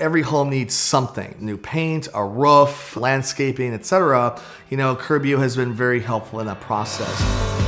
every home needs something, new paint, a roof, landscaping, etc. You know, Curbio has been very helpful in that process.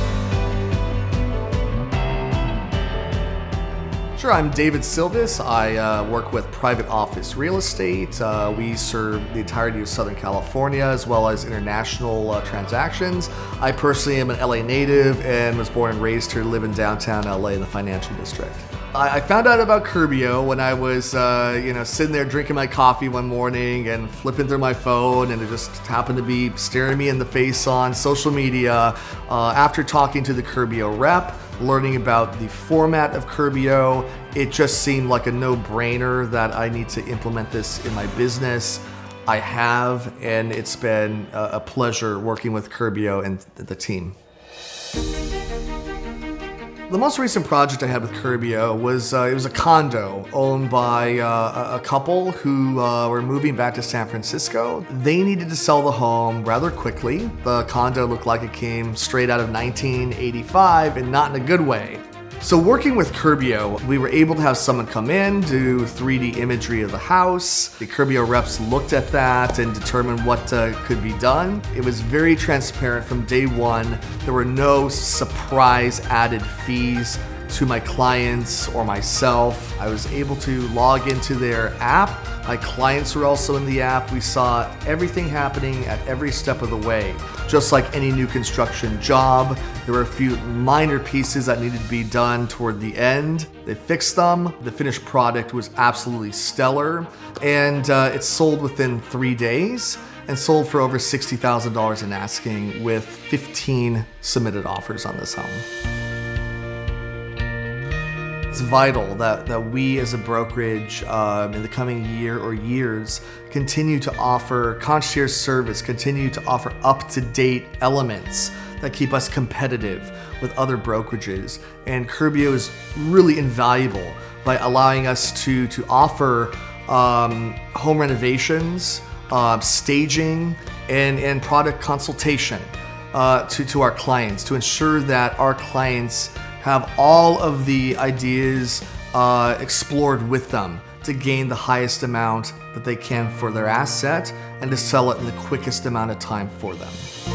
Sure, I'm David Silvis. I uh, work with private office real estate. Uh, we serve the entirety of Southern California as well as international uh, transactions. I personally am an LA native and was born and raised here, live in downtown LA in the financial district. I, I found out about Curbio when I was, uh, you know, sitting there drinking my coffee one morning and flipping through my phone, and it just happened to be staring me in the face on social media. Uh, after talking to the Curbio rep, learning about the format of Curbio, it just seemed like a no-brainer that I need to implement this in my business. I have, and it's been a pleasure working with Curbio and the team. The most recent project I had with Curbio was uh, it was a condo owned by uh, a couple who uh, were moving back to San Francisco. They needed to sell the home rather quickly. The condo looked like it came straight out of 1985 and not in a good way. So working with Curbio, we were able to have someone come in, do 3D imagery of the house. The Curbio reps looked at that and determined what uh, could be done. It was very transparent from day one. There were no surprise added fees to my clients or myself. I was able to log into their app. My clients were also in the app. We saw everything happening at every step of the way. Just like any new construction job, there were a few minor pieces that needed to be done toward the end. They fixed them. The finished product was absolutely stellar and uh, it sold within three days and sold for over $60,000 in asking with 15 submitted offers on this home. It's vital that, that we as a brokerage um, in the coming year or years continue to offer concierge service, continue to offer up-to-date elements that keep us competitive with other brokerages. And Curbio is really invaluable by allowing us to, to offer um, home renovations, uh, staging, and, and product consultation uh, to, to our clients to ensure that our clients have all of the ideas uh, explored with them to gain the highest amount that they can for their asset and to sell it in the quickest amount of time for them.